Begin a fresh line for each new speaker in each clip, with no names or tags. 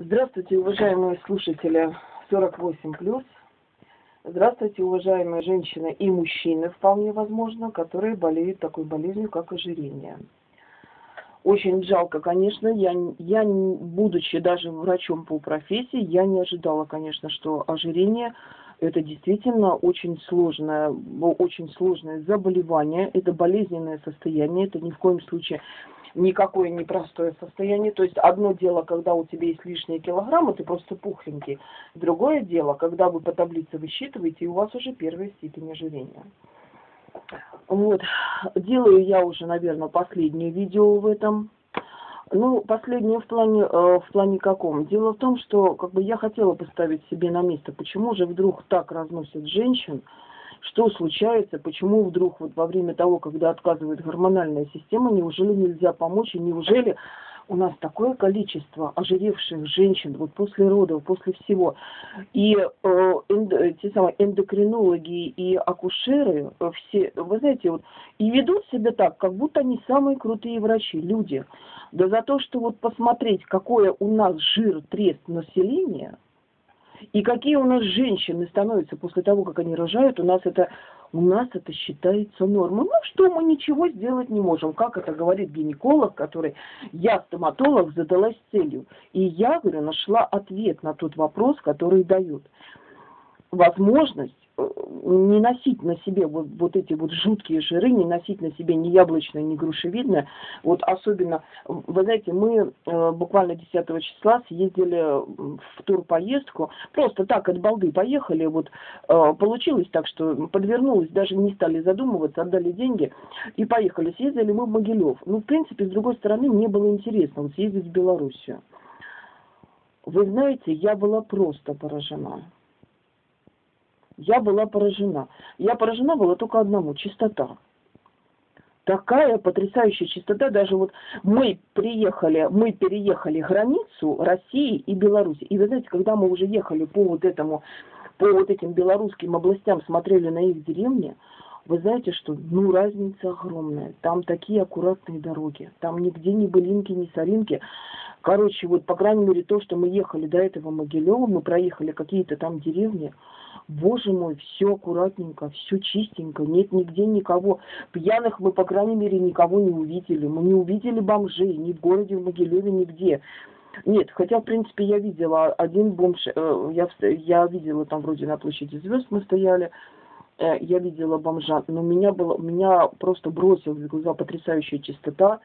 Здравствуйте, уважаемые слушатели 48+. Здравствуйте, уважаемые женщины и мужчины, вполне возможно, которые болеют такой болезнью, как ожирение. Очень жалко, конечно, я, я, будучи даже врачом по профессии, я не ожидала, конечно, что ожирение это действительно очень сложное, очень сложное заболевание, это болезненное состояние, это ни в коем случае никакое непростое состояние. То есть одно дело, когда у тебя есть лишние килограммы, ты просто пухленький. Другое дело, когда вы по таблице высчитываете, и у вас уже первая степень ожирения. Вот. Делаю я уже, наверное, последнее видео в этом. Ну, последнее в плане, э, в плане каком? Дело в том, что как бы я хотела поставить себе на место, почему же вдруг так разносят женщин, что случается, почему вдруг вот во время того, когда отказывает гормональная система, неужели нельзя помочь, и неужели у нас такое количество ожиревших женщин вот после родов, после всего. И э, энд, те самые эндокринологи и акушеры, э, все, вы знаете, вот, и ведут себя так, как будто они самые крутые врачи, люди. Да за то, что вот посмотреть, какое у нас жир, трест населения – и какие у нас женщины становятся после того, как они рожают, у нас это, у нас это считается нормой. Ну что, мы ничего сделать не можем. Как это говорит гинеколог, который, я стоматолог, задалась целью. И я, говорю, нашла ответ на тот вопрос, который дают. Возможность не носить на себе вот, вот эти вот жуткие жиры, не носить на себе ни яблочное, ни грушевидное. Вот особенно, вы знаете, мы э, буквально 10 числа съездили в турпоездку, просто так от балды поехали, вот э, получилось так, что подвернулось, даже не стали задумываться, отдали деньги и поехали. Съездили мы в Могилев. Ну, в принципе, с другой стороны, мне было интересно съездить в Белоруссию. Вы знаете, я была просто поражена я была поражена. Я поражена была только одному – чистота. Такая потрясающая чистота. Даже вот мы приехали, мы переехали границу России и Беларуси. И вы знаете, когда мы уже ехали по вот этому, по вот этим белорусским областям, смотрели на их деревни, вы знаете, что ну разница огромная. Там такие аккуратные дороги. Там нигде ни былинки, ни соринки. Короче, вот по крайней мере то, что мы ехали до этого Могилева, мы проехали какие-то там деревни – Боже мой, все аккуратненько, все чистенько, нет нигде никого. Пьяных мы, по крайней мере, никого не увидели. Мы не увидели бомжей ни в городе, в Могилеве, нигде. Нет, хотя, в принципе, я видела один бомж, э, я, я видела там вроде на площади звезд мы стояли, я видела бомжа, но меня, было, меня просто бросила в глаза потрясающая чистота,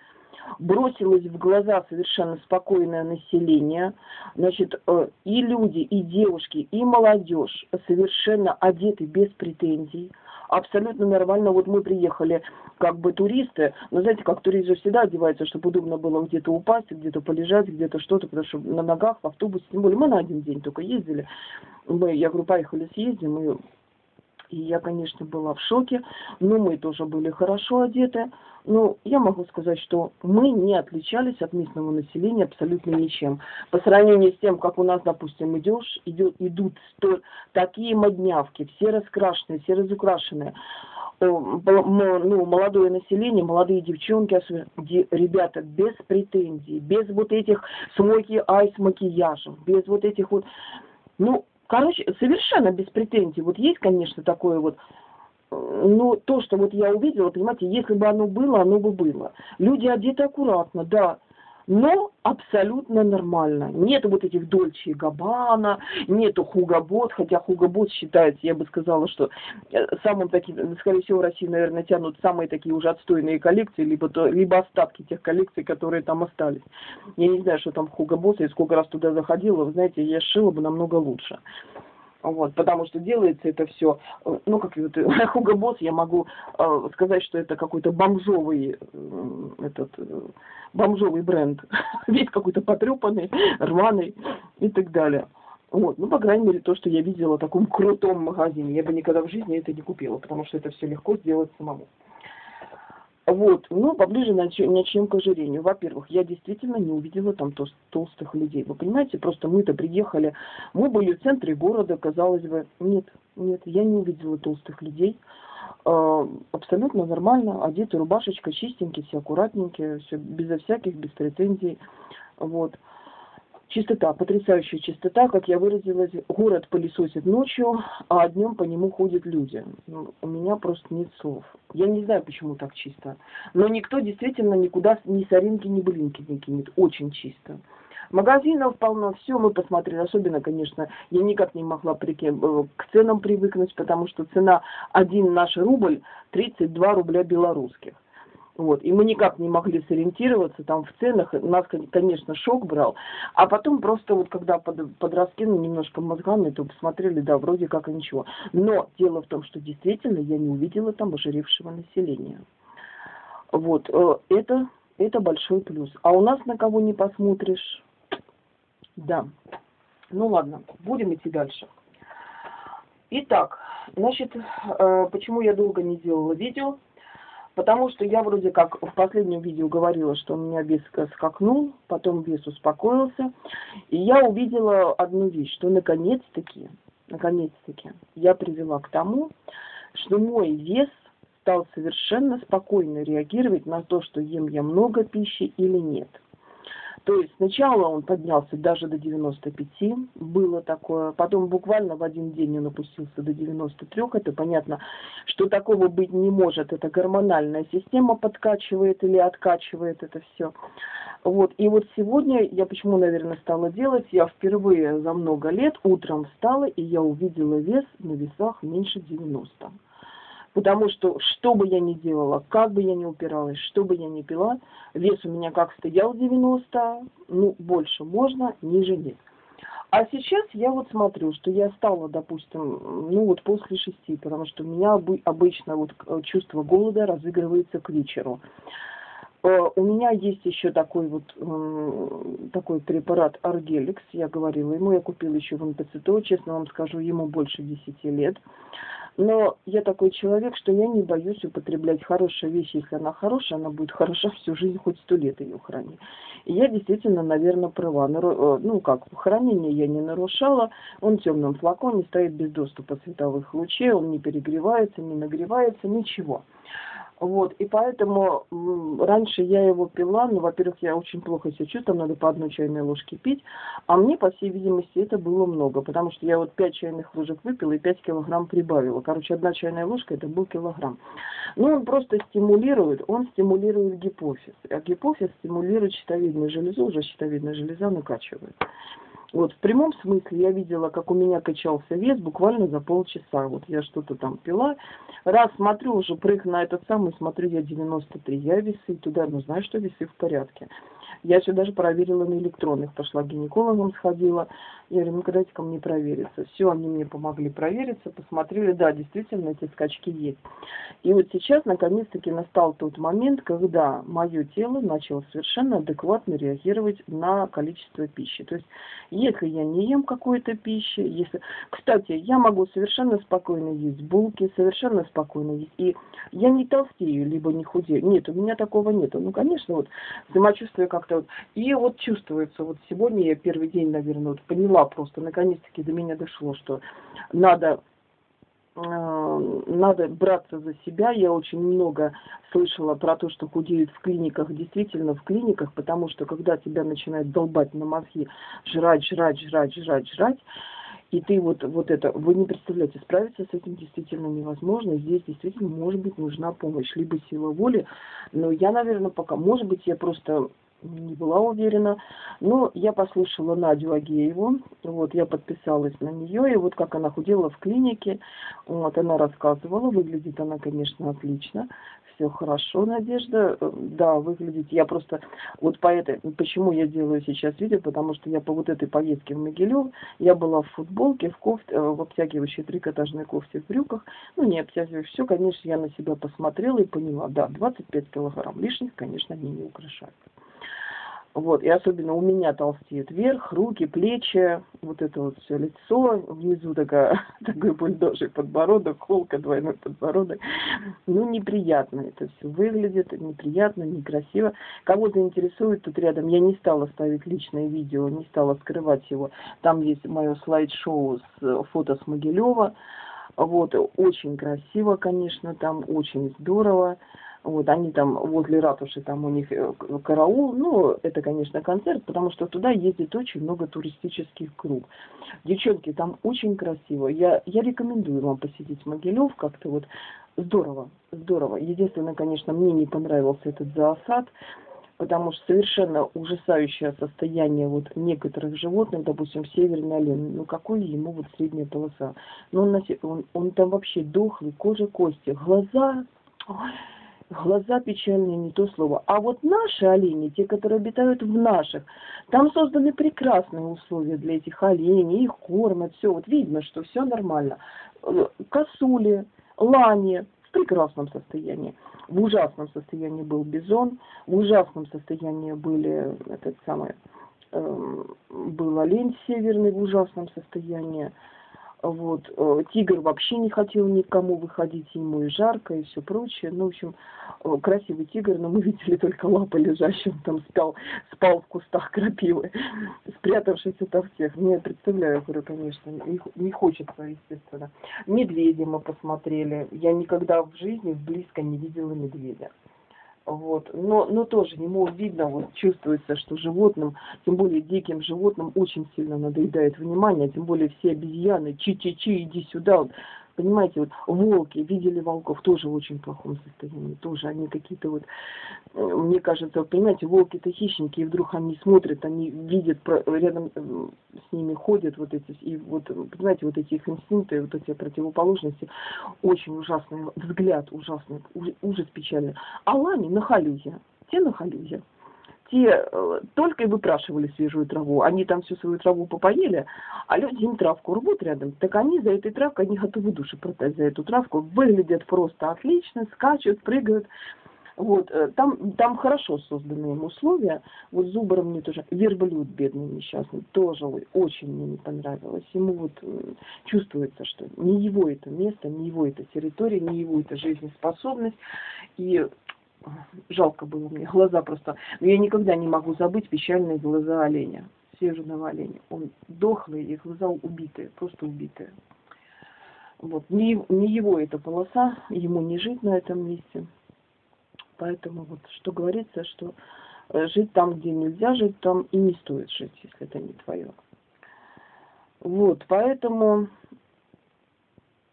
бросилось в глаза совершенно спокойное население, значит, э, и люди, и девушки, и молодежь совершенно одеты без претензий, абсолютно нормально. Вот мы приехали как бы туристы, но знаете, как турист же всегда одевается, чтобы удобно было где-то упасть, где-то полежать, где-то что-то, потому что на ногах в автобусе, тем более мы на один день только ездили. Мы, я говорю, поехали съездим, и и я, конечно, была в шоке, но мы тоже были хорошо одеты. Но я могу сказать, что мы не отличались от местного населения абсолютно ничем. По сравнению с тем, как у нас, допустим, идешь, идет, идут сто, такие моднявки, все раскрашенные, все разукрашенные ну, молодое население, молодые девчонки, ребята, без претензий, без вот этих смоки айс макияжев, без вот этих вот, ну, Короче, совершенно без претензий. Вот есть, конечно, такое вот, ну, то, что вот я увидела, понимаете, если бы оно было, оно бы было. Люди одеты аккуратно, да, но абсолютно нормально. Нету вот этих Дольче и Габбана, нету Хугабот, хотя Хугабот считается, я бы сказала, что э, самым таким, скорее всего, в России, наверное, тянут самые такие уже отстойные коллекции, либо, то, либо остатки тех коллекций, которые там остались. Я не знаю, что там Хугабот, я сколько раз туда заходила, вы знаете, я шила бы намного лучше. Вот, потому что делается это все, э, ну, как вот Хуго Босс, я могу э, сказать, что это какой-то бомжовый, э, этот, э, бомжовый бренд. Весь какой-то потрепанный, рваный и так далее. Вот, ну, по крайней мере, то, что я видела в таком крутом магазине. Я бы никогда в жизни это не купила, потому что это все легко сделать самому. Вот, ну, поближе начнем к ожирению. Во-первых, я действительно не увидела там тол толстых людей. Вы понимаете, просто мы-то приехали, мы были в центре города, казалось бы. Нет, нет, я не увидела толстых людей. Э, абсолютно нормально, одеты рубашечка, чистенькие, все аккуратненькие, все безо всяких, без претензий. Вот. Чистота, потрясающая чистота, как я выразилась, город пылесосит ночью, а днем по нему ходят люди. Ну, у меня просто нет слов. Я не знаю, почему так чисто. Но никто действительно никуда ни соринки, ни блинки не кинет. Очень чисто. Магазинов полно, все мы посмотрели. Особенно, конечно, я никак не могла э, к ценам привыкнуть, потому что цена один наш рубль 32 рубля белорусских. Вот. И мы никак не могли сориентироваться там в ценах. Нас, конечно, шок брал. А потом просто вот когда под, подраскинули немножко мозгами, то посмотрели, да, вроде как и ничего. Но дело в том, что действительно я не увидела там ожиревшего населения. Вот. Э, это, это большой плюс. А у нас на кого не посмотришь. Да. Ну ладно, будем идти дальше. Итак, значит, э, почему я долго не делала видео? Потому что я вроде как в последнем видео говорила, что у меня вес скакнул, потом вес успокоился. И я увидела одну вещь, что наконец-таки, наконец-таки я привела к тому, что мой вес стал совершенно спокойно реагировать на то, что ем я много пищи или нет. То есть сначала он поднялся даже до 95, было такое, потом буквально в один день он опустился до 93, это понятно, что такого быть не может, это гормональная система подкачивает или откачивает это все. Вот, и вот сегодня я почему, наверное, стала делать, я впервые за много лет утром встала, и я увидела вес на весах меньше 90. Потому что, что бы я ни делала, как бы я ни упиралась, что бы я ни пила, вес у меня как стоял 90, ну, больше можно, ниже нет. А сейчас я вот смотрю, что я стала, допустим, ну вот после шести, потому что у меня обычно вот э, чувство голода разыгрывается к вечеру. Э, у меня есть еще такой вот такой препарат Аргеликс, я говорила ему, я купила еще в НПЦТО, честно вам скажу, ему больше 10 лет. Но я такой человек, что я не боюсь употреблять хорошие вещи. Если она хорошая, она будет хороша всю жизнь, хоть сто лет ее храни. И я действительно, наверное, права. Э, ну как, хранение я не нарушала. Он в темном флаконе стоит без доступа световых лучей, он не перегревается, не нагревается, ничего. Вот, и поэтому раньше я его пила, ну, во-первых, я очень плохо себя чувствую, надо по одной чайной ложке пить, а мне, по всей видимости, это было много, потому что я вот 5 чайных ложек выпила и 5 килограмм прибавила. Короче, одна чайная ложка это был килограмм. Ну, он просто стимулирует, он стимулирует гипофиз, а гипофиз стимулирует щитовидную железу, уже щитовидная железа накачивает. Вот, в прямом смысле я видела, как у меня качался вес буквально за полчаса. Вот я что-то там пила. Раз смотрю, уже прыг на этот самый, смотрю, я 93. Я весы туда, ну знаешь, что весы в порядке. Я все даже проверила на электронных, пошла к гинекологам, сходила. Я говорю, ну-ка дайте ко мне провериться. Все, они мне помогли провериться, посмотрели, да, действительно эти скачки есть. И вот сейчас, наконец-таки, настал тот момент, когда мое тело начало совершенно адекватно реагировать на количество пищи. То есть, если я не ем какой-то пищи, если... Кстати, я могу совершенно спокойно есть булки, совершенно спокойно есть. И я не толстею, либо не худею. Нет, у меня такого нет. Ну, конечно, вот самочувствие как-то вот. И вот чувствуется, вот сегодня я первый день, наверное, вот поняла просто, наконец-таки до меня дошло, что надо э, надо браться за себя. Я очень много слышала про то, что худеют в клиниках. Действительно, в клиниках, потому что когда тебя начинает долбать на мозги, жрать, жрать, жрать, жрать, жрать, и ты вот, вот это, вы не представляете, справиться с этим действительно невозможно. Здесь действительно, может быть, нужна помощь, либо сила воли. Но я, наверное, пока, может быть, я просто не была уверена. Но я послушала Надю Агееву, вот я подписалась на нее, и вот как она худела в клинике, вот она рассказывала, выглядит она, конечно, отлично, все хорошо, Надежда, да, выглядит, я просто, вот по этой, почему я делаю сейчас видео, потому что я по вот этой поездке в Могилев, я была в футболке, в кофте, в обтягивающей трикотажной кофте, в брюках, ну не обтягиваю, все, конечно, я на себя посмотрела и поняла, да, 25 килограмм лишних, конечно, они не украшают. Вот, и особенно у меня толстеет вверх, руки, плечи, вот это вот все лицо, внизу такая, такой бульдожий подбородок, холка, двойной подбородок. Ну, неприятно это все выглядит, неприятно, некрасиво. Кого заинтересует, тут рядом я не стала ставить личное видео, не стала скрывать его. Там есть мое слайд-шоу с фото с Могилева. Вот, очень красиво, конечно, там очень здорово. Вот, они там возле ратуши, там у них э, караул. Ну, это, конечно, концерт, потому что туда ездит очень много туристических групп. Девчонки, там очень красиво. Я, я рекомендую вам посетить Могилев, как-то вот здорово, здорово. Единственное, конечно, мне не понравился этот зоосад, потому что совершенно ужасающее состояние вот некоторых животных, допустим, северный олень, ну какой ему вот средняя полоса? Ну он, он, он там вообще дохлый, кожа, кости, глаза, глаза печальные, не то слово. А вот наши олени, те, которые обитают в наших, там созданы прекрасные условия для этих оленей, их кормят, все, вот видно, что все нормально. Э, косули, лани в прекрасном состоянии. В ужасном состоянии был бизон, в ужасном состоянии были этот самый, э, был олень северный в ужасном состоянии. Вот. Э, тигр вообще не хотел никому выходить, ему и жарко, и все прочее. Ну, в общем, э, красивый тигр, но мы видели только лапы лежащим, там спал, спал в кустах крапивы, спрятавшись ото всех. Ну, я представляю, говорю, конечно, не, не хочется, естественно. Медведя мы посмотрели. Я никогда в жизни близко не видела медведя. Вот. Но, но тоже ему видно, вот чувствуется, что животным, тем более диким животным, очень сильно надоедает внимание, тем более все обезьяны, чи-чи-чи, иди сюда. Вот. Понимаете, вот волки, видели волков, тоже в очень плохом состоянии, тоже они какие-то вот, э, мне кажется, понимаете, волки-то хищники, и вдруг они смотрят, они видят, рядом э, с ними ходят вот эти, и вот, понимаете, вот эти их инстинкты, вот эти противоположности, очень ужасный взгляд, ужасный, ужас печальный. А лани на халюзе, те на халюзе те э, только и выпрашивали свежую траву. Они там всю свою траву попоели, а люди им травку рвут рядом. Так они за этой травкой, они готовы души продать за эту травку. Выглядят просто отлично, скачут, прыгают. Вот, э, там, там хорошо созданы им условия. Вот Зубаром мне тоже, верблюд бедный несчастный, тоже очень мне не понравилось. Ему вот чувствуется, что не его это место, не его это территория, не его это жизнеспособность. И жалко было мне, глаза просто. Но я никогда не могу забыть печальные глаза оленя, северного оленя. Он дохлый, и глаза убитые, просто убитые. Вот. Не, не его эта полоса, ему не жить на этом месте. Поэтому вот что говорится, что э, жить там, где нельзя жить, там и не стоит жить, если это не твое. Вот, поэтому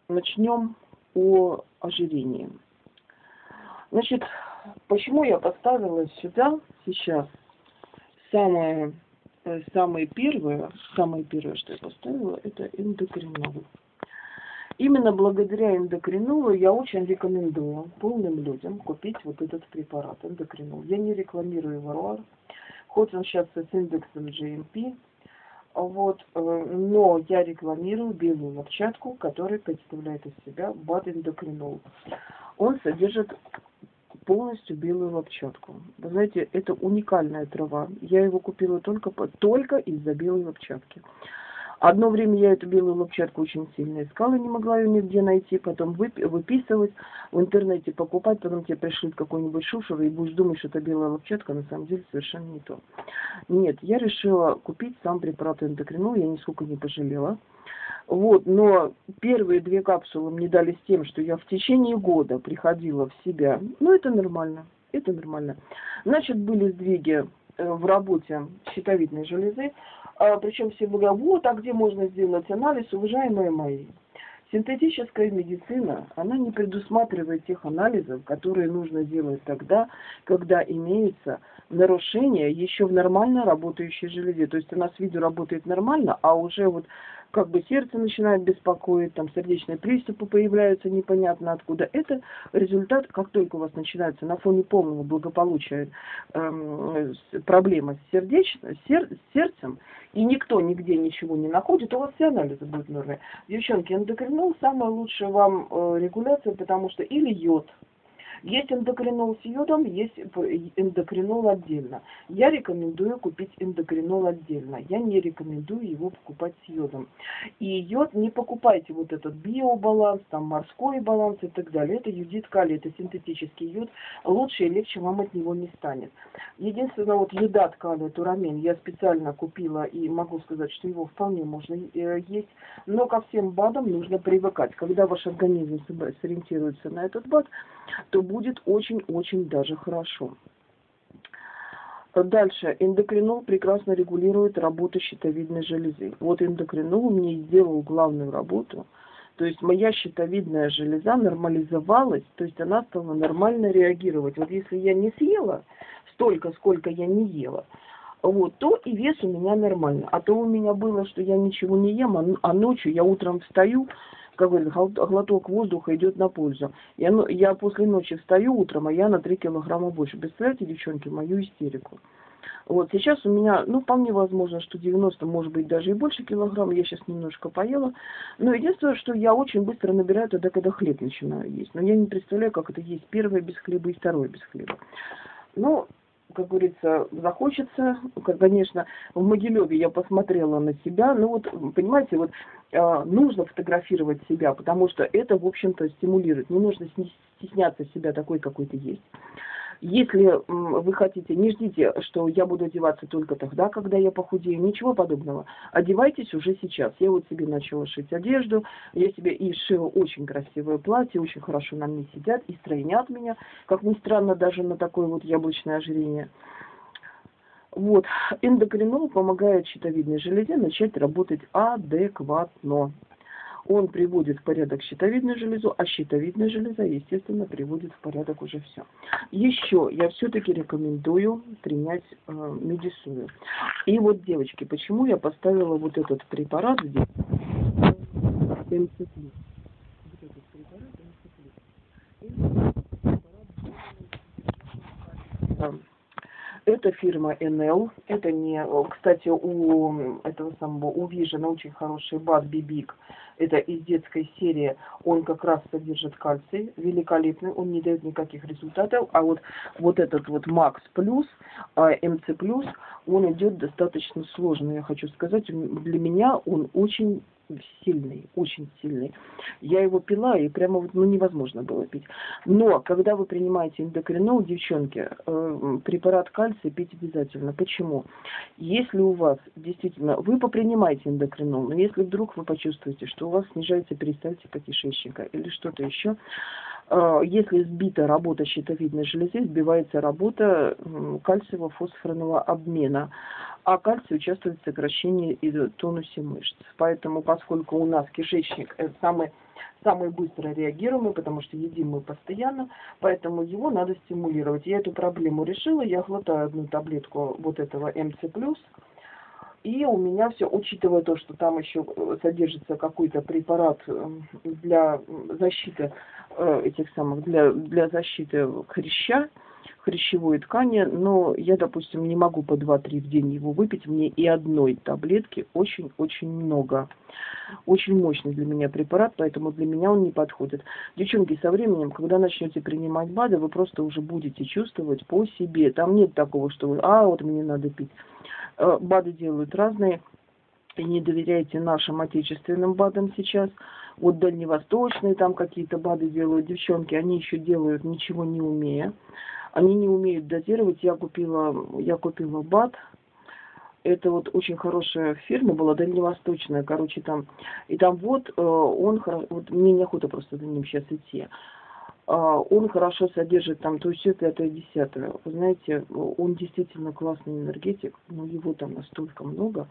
начнем о ожирении. Значит, почему я поставила сюда сейчас самое, э, самое первое, самое первое, что я поставила, это эндокринол. Именно благодаря эндокринолу я очень рекомендую полным людям купить вот этот препарат эндокринол. Я не рекламирую варуар, хоть он сейчас с индексом GMP, вот, э, но я рекламирую белую лопчатку, которая представляет из себя бад эндокринол. Он содержит полностью белую лопчатку. Вы знаете, это уникальная трава. Я его купила только, только из-за белой лопчатки. Одно время я эту белую лопчатку очень сильно искала, не могла ее нигде найти, потом выписывать, в интернете покупать, потом тебе пришлют какой-нибудь шушер, и будешь думать, что это белая лопчатка, на самом деле совершенно не то. Нет, я решила купить сам препарат эндокринол, я нисколько не пожалела. Вот, но первые две капсулы мне дали с тем, что я в течение года приходила в себя. Ну, это нормально, это нормально. Значит, были сдвиги в работе щитовидной железы, а, причем все говорят, вот, а где можно сделать анализ, уважаемые мои. Синтетическая медицина, она не предусматривает тех анализов, которые нужно делать тогда, когда имеется нарушение еще в нормально работающей железе. То есть у нас видео работает нормально, а уже вот как бы сердце начинает беспокоить, там сердечные приступы появляются непонятно откуда. Это результат, как только у вас начинается на фоне полного благополучия эм, проблема с, сердеч... сер... с сердцем, и никто нигде ничего не находит, у вас все анализы будут нормальные. Девчонки, эндокринол самая лучшая вам э, регуляция, потому что или йод, есть эндокринол с йодом, есть эндокринол отдельно. Я рекомендую купить эндокринол отдельно. Я не рекомендую его покупать с йодом. И йод не покупайте вот этот биобаланс, там морской баланс и так далее. Это юдит калий, это синтетический йод. Лучше и легче вам от него не станет. Единственное, вот йодат калия, турамин, я специально купила и могу сказать, что его вполне можно э, есть. Но ко всем БАДам нужно привыкать. Когда ваш организм сориентируется на этот БАД, то будет очень-очень даже хорошо. Дальше. Эндокринол прекрасно регулирует работу щитовидной железы. Вот эндокринол мне сделал главную работу. То есть моя щитовидная железа нормализовалась, то есть она стала нормально реагировать. Вот если я не съела столько, сколько я не ела, вот, то и вес у меня нормально. А то у меня было, что я ничего не ем, а, а ночью я утром встаю, как говорят, глоток воздуха идет на пользу. Я, я после ночи встаю утром, а я на 3 килограмма больше. Представляете, девчонки, мою истерику. Вот сейчас у меня, ну, вполне возможно, что 90, может быть, даже и больше килограмм. Я сейчас немножко поела. Но единственное, что я очень быстро набираю тогда, когда хлеб начинаю есть. Но я не представляю, как это есть первое без хлеба и второе без хлеба. Ну, как говорится, захочется, конечно, в Могилеве я посмотрела на себя, ну вот, понимаете, вот э, нужно фотографировать себя, потому что это, в общем-то, стимулирует. Не нужно стесняться себя такой, какой ты есть. Если вы хотите, не ждите, что я буду одеваться только тогда, когда я похудею. Ничего подобного. Одевайтесь уже сейчас. Я вот себе начала шить одежду. Я себе и шила очень красивое платье, очень хорошо на мне сидят и стройнят меня. Как ни странно, даже на такое вот яблочное ожирение. Вот, эндокринол помогает щитовидной железе начать работать адекватно он приводит в порядок щитовидную железу, а щитовидная железа, естественно, приводит в порядок уже все. Еще я все-таки рекомендую принять э, медисую. И вот, девочки, почему я поставила вот этот препарат здесь? МЦ+. Это фирма NL. Это не... Кстати, у этого самого, у Vision очень хороший бат Бибик. Это из детской серии, он как раз содержит кальций, великолепный, он не дает никаких результатов, а вот, вот этот вот Макс Плюс, МЦ Плюс, он идет достаточно сложно, я хочу сказать, для меня он очень сильный, очень сильный. Я его пила, и прямо вот, ну, невозможно было пить. Но, когда вы принимаете эндокринол, девчонки, э, препарат кальция пить обязательно. Почему? Если у вас действительно, вы попринимаете эндокринол, но если вдруг вы почувствуете, что у вас снижается перистальтика кишечника или что-то еще, если сбита работа щитовидной железы, сбивается работа кальциево-фосфорного обмена а кальций участвует в сокращении и тонусе мышц. Поэтому, поскольку у нас кишечник это самый, самый быстро реагируемый, потому что едим мы постоянно, поэтому его надо стимулировать. Я эту проблему решила, я глотаю одну таблетку вот этого МЦ+, и у меня все, учитывая то, что там еще содержится какой-то препарат эм, для защиты э, этих самых, для, для защиты хряща, хрящевой ткани, но я, допустим, не могу по 2-3 в день его выпить, мне и одной таблетки очень-очень много. Очень мощный для меня препарат, поэтому для меня он не подходит. Девчонки, со временем, когда начнете принимать БАДы, вы просто уже будете чувствовать по себе. Там нет такого, что вы, а, вот мне надо пить. Э, БАДы делают разные, и не доверяйте нашим отечественным БАДам сейчас. Вот дальневосточные там какие-то БАДы делают девчонки, они еще делают ничего не умея. Они не умеют дозировать. Я купила, я купила БАТ. Это вот очень хорошая фирма была, дальневосточная, короче, там. И там вот э, он, вот мне неохота просто за ним сейчас идти. А, он хорошо содержит там то все пятое, десятое. Вы знаете, он действительно классный энергетик, но его там настолько много,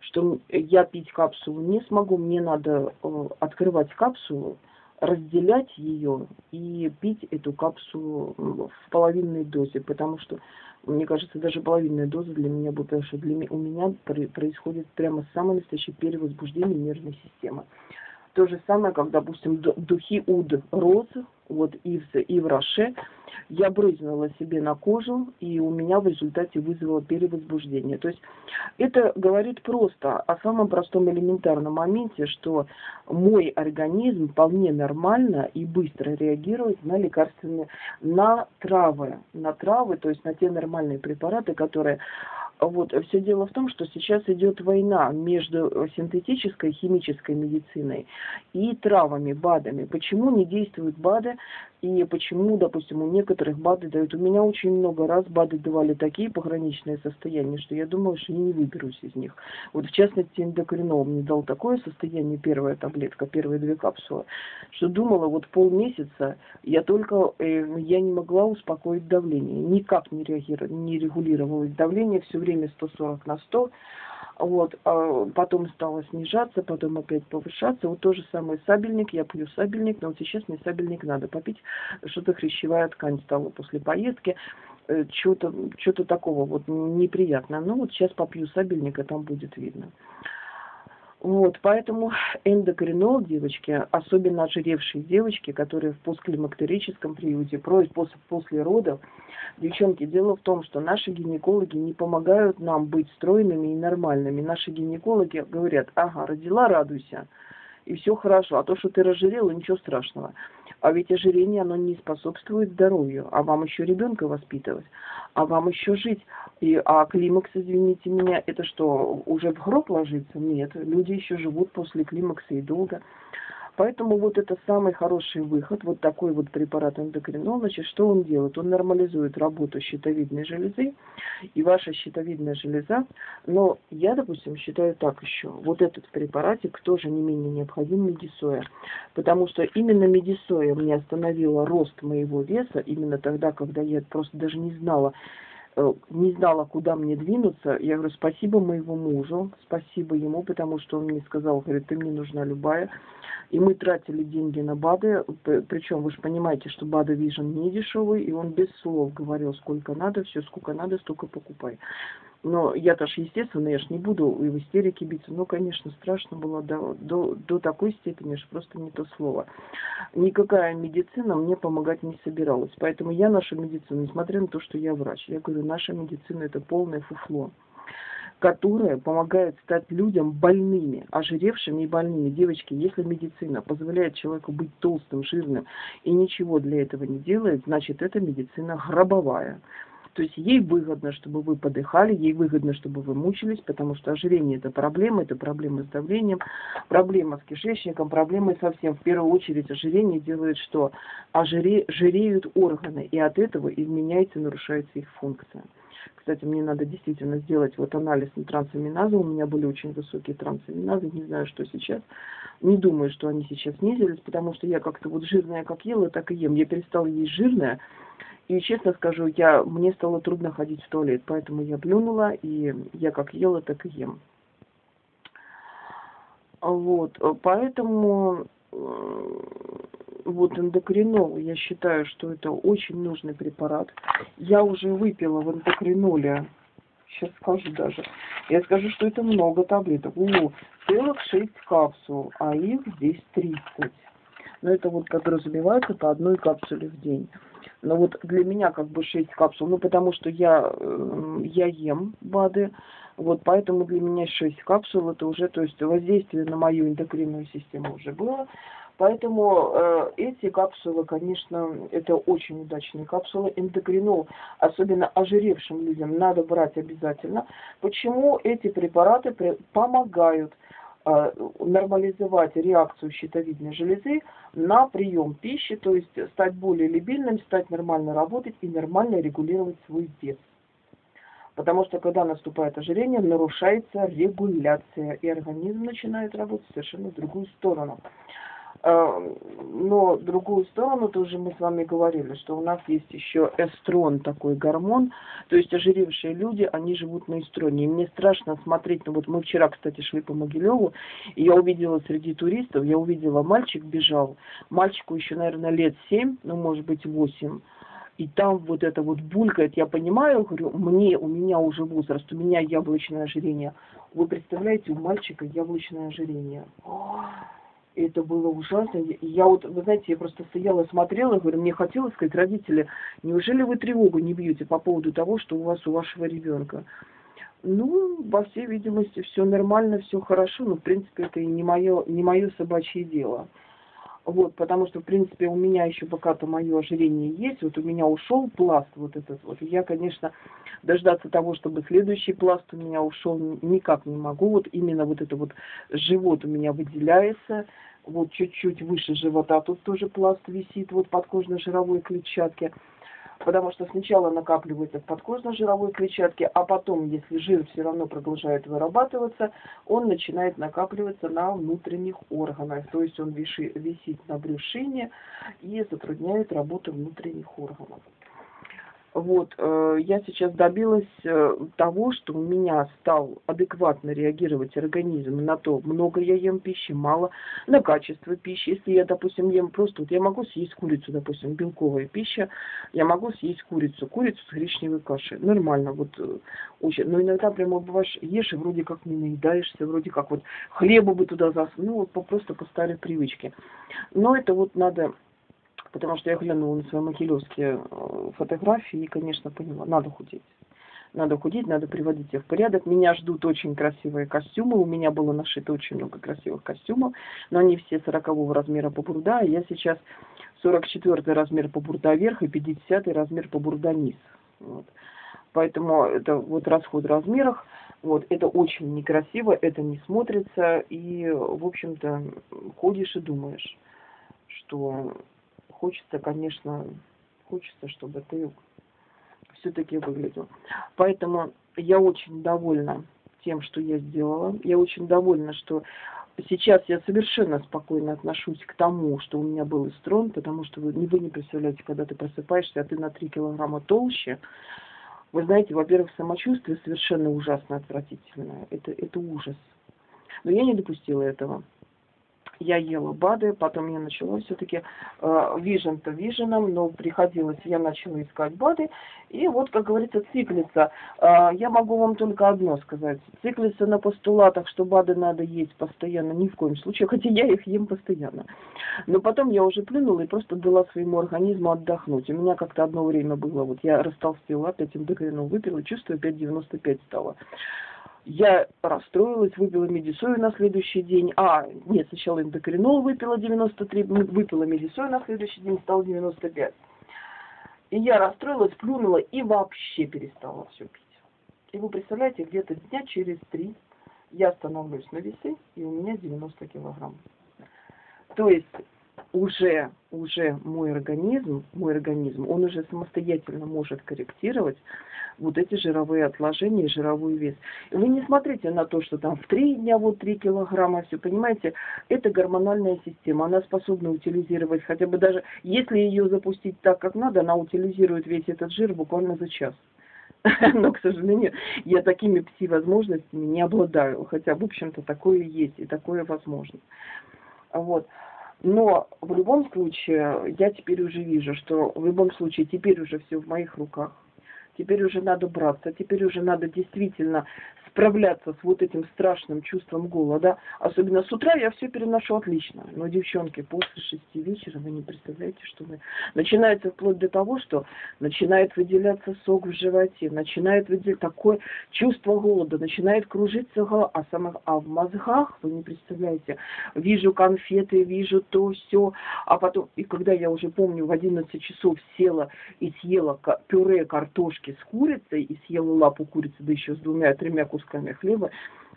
что я пить капсулу не смогу. Мне надо э, открывать капсулу, разделять ее и пить эту капсулу в половинной дозе, потому что, мне кажется, даже половинная доза для меня будет, потому что для меня, у меня происходит прямо самое настоящее перевозбуждение нервной системы. То же самое, как, допустим, духи уд розы, вот Ивс и в я брызнула себе на кожу, и у меня в результате вызвало перевозбуждение. То есть это говорит просто о самом простом элементарном моменте, что мой организм вполне нормально и быстро реагирует на лекарственные, на травы, на травы, то есть на те нормальные препараты, которые Вот, все дело в том, что сейчас идет война между синтетической химической медициной и травами, БАДами. Почему не действуют БАДы и почему, допустим, у некоторых БАДы дают. У меня очень много раз БАДы давали такие пограничные состояния, что я думала, что я не выберусь из них. Вот в частности, эндокринол мне дал такое состояние, первая таблетка, первые две капсулы, что думала, вот полмесяца я только, э, я не могла успокоить давление. Никак не, реагировала, не регулировалось давление, все время 140 на 100. Вот, а потом стало снижаться, потом опять повышаться. Вот то же самое сабельник, я пью сабельник, но вот сейчас мне сабельник надо попить. Что-то хрящевая ткань стала после поездки. Э, что-то что такого вот неприятно. Ну вот сейчас попью сабельника, там будет видно. Вот, поэтому эндокринол, девочки, особенно ожиревшие девочки, которые в постклимактерическом периоде, после, после родов, девчонки, дело в том, что наши гинекологи не помогают нам быть стройными и нормальными. Наши гинекологи говорят, ага, родила, радуйся, и все хорошо, а то, что ты разжирела, ничего страшного. А ведь ожирение, оно не способствует здоровью, а вам еще ребенка воспитывать, а вам еще жить. И, а климакс, извините меня, это что, уже в гроб ложится? Нет, люди еще живут после климакса и долго. Поэтому вот это самый хороший выход, вот такой вот препарат эндокринол, значит, что он делает? Он нормализует работу щитовидной железы, и ваша щитовидная железа, но я, допустим, считаю так еще, вот этот препаратик тоже не менее необходим медисоя, потому что именно медисоя мне остановила рост моего веса, именно тогда, когда я просто даже не знала, не знала, куда мне двинуться, я говорю, спасибо моему мужу, спасибо ему, потому что он мне сказал, говорит, ты мне нужна любая. И мы тратили деньги на БАДы, причем вы же понимаете, что БАДы Vision не дешевый, и он без слов говорил, сколько надо, все, сколько надо, столько покупай. Но я-то ж, естественно, я ж не буду и в истерике биться. Ну, конечно, страшно было до, до, до такой степени, что просто не то слово. Никакая медицина мне помогать не собиралась. Поэтому я нашу медицину, несмотря на то, что я врач, я говорю, наша медицина это полное фуфло которая помогает стать людям больными, ожиревшими и больными. Девочки, если медицина позволяет человеку быть толстым, жирным и ничего для этого не делает, значит, это медицина гробовая. То есть ей выгодно, чтобы вы подыхали, ей выгодно, чтобы вы мучились, потому что ожирение это проблема, это проблема с давлением, проблема с кишечником, проблемы совсем. В первую очередь ожирение делает что? Ожире, жиреют органы, и от этого изменяется, нарушается их функция. Кстати, мне надо действительно сделать вот анализ на трансаминазы. У меня были очень высокие трансаминазы, не знаю, что сейчас. Не думаю, что они сейчас снизились, потому что я как-то вот жирная как ела, так и ем. Я перестала есть жирное, и честно скажу, я, мне стало трудно ходить в туалет, поэтому я плюнула, и я как ела, так и ем. Вот, поэтому вот эндокринол, я считаю, что это очень нужный препарат. Я уже выпила в эндокриноле, сейчас скажу даже, я скажу, что это много таблеток. О, целых 6 капсул, а их здесь 30. Но это вот подразумевается по одной капсуле в день. Но вот для меня как бы 6 капсул, ну потому что я, э, я ем БАДы, вот поэтому для меня 6 капсул это уже, то есть воздействие на мою эндокринную систему уже было. Поэтому э, эти капсулы, конечно, это очень удачные капсулы. Эндокринол, особенно ожиревшим людям, надо брать обязательно. Почему эти препараты помогают Э, нормализовать реакцию щитовидной железы на прием пищи, то есть стать более либильным, стать нормально работать и нормально регулировать свой вес. Потому что когда наступает ожирение, нарушается регуляция, и организм начинает работать совершенно в другую сторону. Э, но другую сторону тоже мы с вами говорили, что у нас есть еще эстрон, такой гормон. То есть ожиревшие люди, они живут на эстроне. И мне страшно смотреть, ну вот мы вчера, кстати, шли по Могилеву, и я увидела среди туристов, я увидела, мальчик бежал. Мальчику еще, наверное, лет семь, ну может быть восемь. И там вот это вот булькает, я понимаю, говорю, мне, у меня уже возраст, у меня яблочное ожирение. Вы представляете, у мальчика яблочное ожирение это было ужасно. Я вот, вы знаете, я просто стояла, смотрела, говорю, мне хотелось сказать, родители, неужели вы тревогу не бьете по поводу того, что у вас у вашего ребенка? Ну, во всей видимости, все нормально, все хорошо, но, в принципе, это и не мое, не мое собачье дело. Вот, потому что, в принципе, у меня еще пока-то мое ожирение есть. Вот у меня ушел пласт вот этот вот. Я, конечно, дождаться того, чтобы следующий пласт у меня ушел, никак не могу. Вот именно вот это вот живот у меня выделяется. Вот чуть-чуть выше живота тут тоже пласт висит, вот подкожно-жировой клетчатки потому что сначала накапливается в подкожно-жировой клетчатке, а потом, если жир все равно продолжает вырабатываться, он начинает накапливаться на внутренних органах, то есть он висит на брюшине и затрудняет работу внутренних органов. Вот, э, я сейчас добилась э, того, что у меня стал адекватно реагировать организм на то, много я ем пищи, мало, на качество пищи. Если я, допустим, ем просто, вот я могу съесть курицу, допустим, белковая пища, я могу съесть курицу, курицу с гречневой кашей, нормально, вот, э, очень. Но иногда прямо бываешь, ешь и вроде как не наедаешься, вроде как вот хлеба бы туда засунул, ну вот просто по старой привычке. Но это вот надо потому что я глянула на свои макелевские э, фотографии и, конечно, поняла, надо худеть. Надо худеть, надо приводить их в порядок. Меня ждут очень красивые костюмы. У меня было нашито очень много красивых костюмов, но они все 40 размера по бурда. Я сейчас 44 размер по бурда вверх и 50 размер по бурда низ. Вот. Поэтому это вот расход в размерах. Вот, это очень некрасиво, это не смотрится, и, в общем-то, ходишь и думаешь, что хочется, конечно, хочется, чтобы ты все-таки выглядел. Поэтому я очень довольна тем, что я сделала. Я очень довольна, что сейчас я совершенно спокойно отношусь к тому, что у меня был эстрон, потому что вы, вы не представляете, когда ты просыпаешься, а ты на 3 килограмма толще, вы знаете, во-первых, самочувствие совершенно ужасно отвратительное. Это, это ужас. Но я не допустила этого я ела БАДы, потом я начала все-таки э, вижен-то виженом, но приходилось, я начала искать БАДы, и вот, как говорится, циклица. Э, я могу вам только одно сказать. Циклица на постулатах, что БАДы надо есть постоянно, ни в коем случае, хотя я их ем постоянно. Но потом я уже плюнула и просто дала своему организму отдохнуть. У меня как-то одно время было, вот я растолстела, опять эндокринол выпила, чувствую, опять 95 стало. Я расстроилась, выпила медисою на следующий день. А, нет, сначала эндокринол выпила 93, выпила медисою на следующий день, стало 95. И я расстроилась, плюнула и вообще перестала все пить. И вы представляете, где-то дня через три я становлюсь на весы, и у меня 90 килограмм. То есть уже, уже мой организм, мой организм, он уже самостоятельно может корректировать вот эти жировые отложения и жировой вес. И вы не смотрите на то, что там в три дня вот 3 килограмма, все, понимаете, это гормональная система, она способна утилизировать хотя бы даже, если ее запустить так, как надо, она утилизирует весь этот жир буквально за час. Но, к сожалению, я такими пси-возможностями не обладаю, хотя, в общем-то, такое есть и такое возможно. Вот. Но в любом случае, я теперь уже вижу, что в любом случае теперь уже все в моих руках. Теперь уже надо браться, теперь уже надо действительно справляться с вот этим страшным чувством голода. Особенно с утра я все переношу отлично. Но, девчонки, после шести вечера вы не представляете, что вы... Начинается вплоть до того, что начинает выделяться сок в животе, начинает выделять такое чувство голода, начинает кружиться голова, а, самых... а в мозгах, вы не представляете, вижу конфеты, вижу то, все, а потом, и когда я уже помню, в 11 часов села и съела пюре картошки с курицей, и съела лапу курицы, да еще с двумя-тремя кусками кусками хлеба,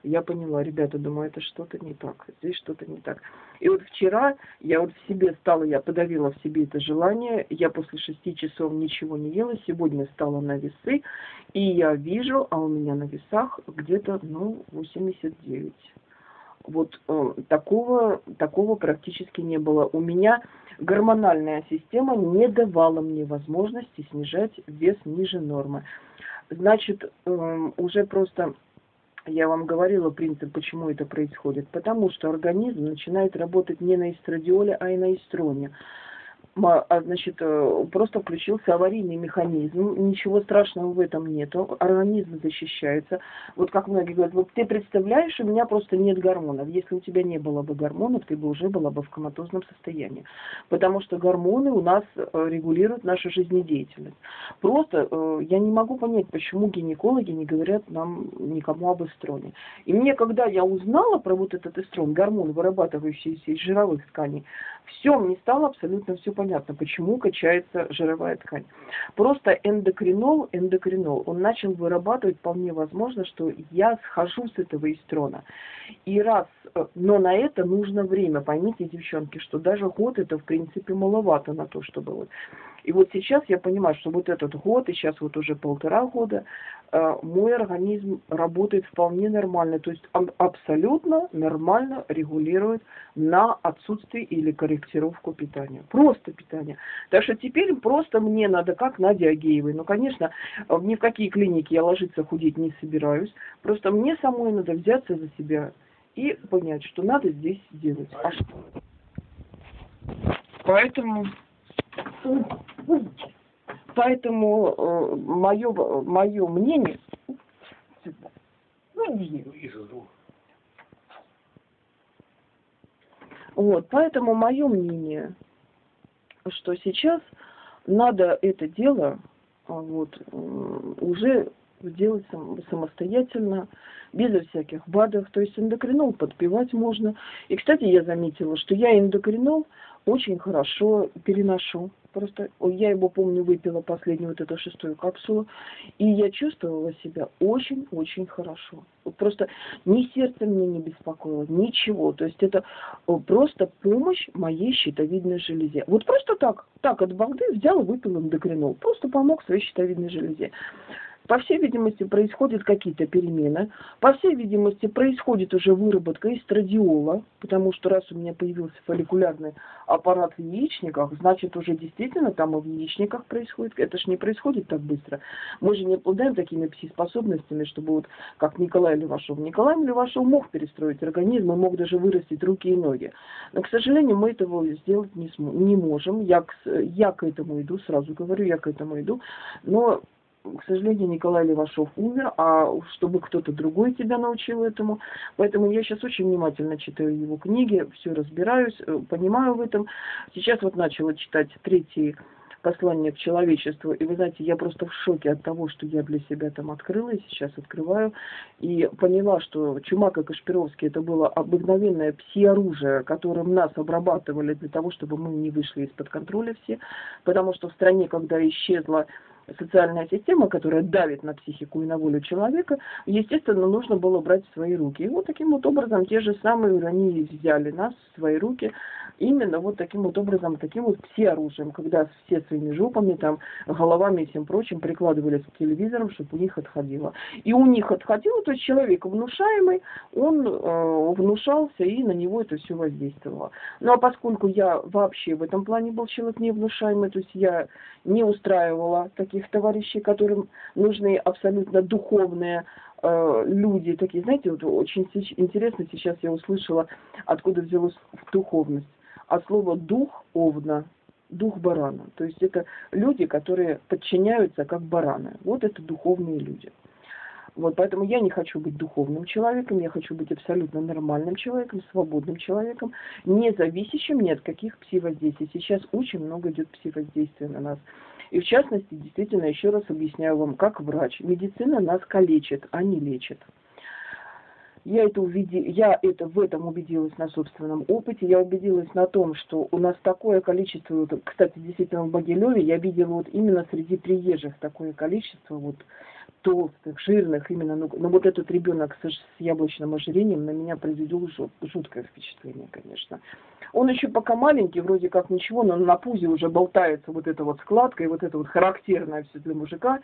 я поняла, ребята, думаю, это что-то не так, здесь что-то не так. И вот вчера я вот в себе стала, я подавила в себе это желание, я после шести часов ничего не ела, сегодня стала на весы, и я вижу, а у меня на весах где-то, ну, 89. Вот э, такого, такого практически не было. У меня гормональная система не давала мне возможности снижать вес ниже нормы. Значит, э, уже просто я вам говорила принцип, почему это происходит. Потому что организм начинает работать не на эстрадиоле, а и на эстроне. А, значит, э, просто включился аварийный механизм, ничего страшного в этом нету, организм защищается. Вот как многие говорят, вот ты представляешь, у меня просто нет гормонов. Если у тебя не было бы гормонов, ты бы уже была бы в коматозном состоянии. Потому что гормоны у нас э, регулируют нашу жизнедеятельность. Просто э, я не могу понять, почему гинекологи не говорят нам никому об эстроне. И мне, когда я узнала про вот этот эстрон, гормон, вырабатывающийся из жировых тканей, все, мне стало абсолютно все понятно, почему качается жировая ткань. Просто эндокринол, эндокринол, он начал вырабатывать, вполне возможно, что я схожу с этого эстрона. И раз, э, но на это нужно время, поймите, девчонки, что даже год это, в принципе, маловато на то, чтобы вот и вот сейчас я понимаю, что вот этот год, и сейчас вот уже полтора года, э, мой организм работает вполне нормально. То есть он абсолютно нормально регулирует на отсутствие или корректировку питания. Просто питание. Так что теперь просто мне надо, как Надя Агеевой. Ну, конечно, ни в какие клиники я ложиться худеть не собираюсь. Просто мне самой надо взяться за себя и понять, что надо здесь делать. А что? Поэтому Поэтому э, мое, мое мнение... Ну. Вот, поэтому мое мнение, что сейчас надо это дело а, вот, уже делать сам, самостоятельно, без всяких БАДов. То есть эндокринол подпивать можно. И, кстати, я заметила, что я эндокринол очень хорошо переношу. Просто я его, помню, выпила последнюю вот эту шестую капсулу, и я чувствовала себя очень-очень хорошо. Просто ни сердце мне не беспокоило, ничего. То есть это просто помощь моей щитовидной железе. Вот просто так, так от балды взял выпил эндокринол. Просто помог своей щитовидной железе. По всей видимости, происходят какие-то перемены. По всей видимости, происходит уже выработка эстрадиола, потому что раз у меня появился фолликулярный аппарат в яичниках, значит, уже действительно там и в яичниках происходит. Это же не происходит так быстро. Мы же не обладаем такими пси-способностями, чтобы вот как Николай Левашов. Николай Левашов мог перестроить организм и мог даже вырастить руки и ноги. Но, к сожалению, мы этого сделать не, см- не можем. Я к, я к этому иду, сразу говорю, я к этому иду. Но к сожалению, Николай Левашов умер, а чтобы кто-то другой тебя научил этому. Поэтому я сейчас очень внимательно читаю его книги, все разбираюсь, э, понимаю в этом. Сейчас вот начала читать третий послание к человечеству. И вы знаете, я просто в шоке от того, что я для себя там открыла и сейчас открываю. И поняла, что Чумак и Кашпировский это было обыкновенное пси-оружие, которым нас обрабатывали для того, чтобы мы не вышли из-под контроля все. Потому что в стране, когда исчезла социальная система, которая давит на психику и на волю человека, естественно, нужно было брать в свои руки. И вот таким вот образом те же самые они взяли нас в свои руки, именно вот таким вот образом, таким вот пси-оружием, когда все своими жопами, там, головами и всем прочим прикладывались к телевизорам, чтобы у них отходило. И у них отходило, то есть человек внушаемый, он э, внушался, и на него это все воздействовало. Ну а поскольку я вообще в этом плане был человек невнушаемый, то есть я не устраивала таких товарищей, которым нужны абсолютно духовные э, люди, такие, знаете, вот очень интересно сейчас я услышала, откуда взялась духовность от слова дух овна, дух барана. То есть это люди, которые подчиняются как бараны. Вот это духовные люди. Вот поэтому я не хочу быть духовным человеком, я хочу быть абсолютно нормальным человеком, свободным человеком, не зависящим ни от каких пси-воздействий. Сейчас очень много идет пси-воздействия на нас. И в частности, действительно, еще раз объясняю вам, как врач. Медицина нас калечит, а не лечит. Я это, увиди... я это в этом убедилась на собственном опыте. Я убедилась на том, что у нас такое количество, кстати, действительно в Багилеве я видела вот именно среди приезжих такое количество вот толстых, жирных именно. Ну, ну вот этот ребенок с, с яблочным ожирением на меня произвел жут, жуткое впечатление, конечно. Он еще пока маленький, вроде как ничего, но на пузе уже болтается вот эта вот складка, и вот это вот характерное все для мужика.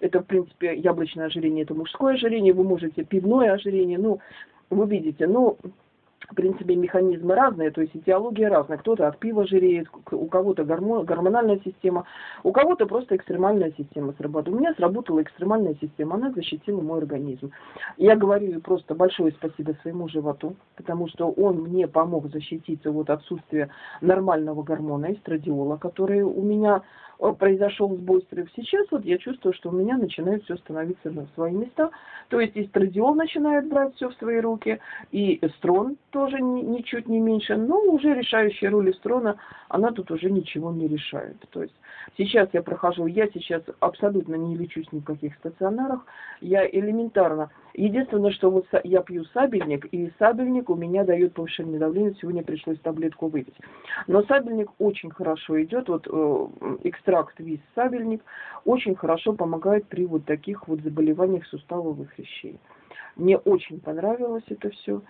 Это, в принципе, яблочное ожирение, это мужское ожирение, вы можете пивное ожирение, ну, вы видите, ну, в принципе, механизмы разные, то есть этиология разная. Кто-то от пива жиреет, у кого-то гормон, гормональная система, у кого-то просто экстремальная система сработала. У меня сработала экстремальная система, она защитила мой организм. Я говорю просто большое спасибо своему животу, потому что он мне помог защититься от отсутствия нормального гормона эстрадиола, который у меня произошел сбой стресс. Сейчас вот я чувствую, что у меня начинает все становиться на свои места. То есть эстрадиол начинает брать все в свои руки, и эстрон тоже ничуть не меньше, но уже решающая роль эстрона, она тут уже ничего не решает. То есть сейчас я прохожу, я сейчас абсолютно не лечусь ни в каких стационарах, я элементарно. Единственное, что вот я пью сабельник, и сабельник у меня дает повышенное давление, сегодня пришлось таблетку выпить. Но сабельник очень хорошо идет, вот э, экстракт виз сабельник очень хорошо помогает при вот таких вот заболеваниях суставовых хрящей. Мне очень понравилось это все.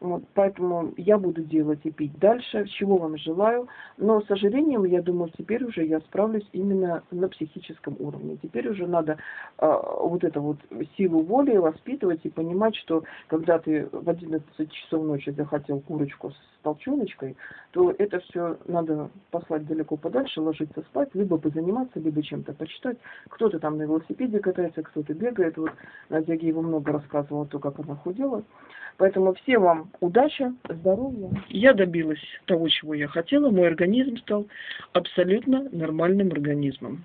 Вот, поэтому я буду делать и пить дальше, чего вам желаю. Но с ожирением, я думаю, теперь уже я справлюсь именно на психическом уровне. Теперь уже надо э, вот эту вот силу воли воспитывать и понимать, что когда ты в 11 часов ночи захотел курочку с толченочкой, то это все надо послать далеко подальше, ложиться спать, либо позаниматься, либо чем-то почитать. Кто-то там на велосипеде катается, кто-то бегает. Вот Надя его много рассказывала, то, как она худела. Поэтому всем вам удачи, здоровья. Я добилась того, чего я хотела. Мой организм стал абсолютно нормальным организмом.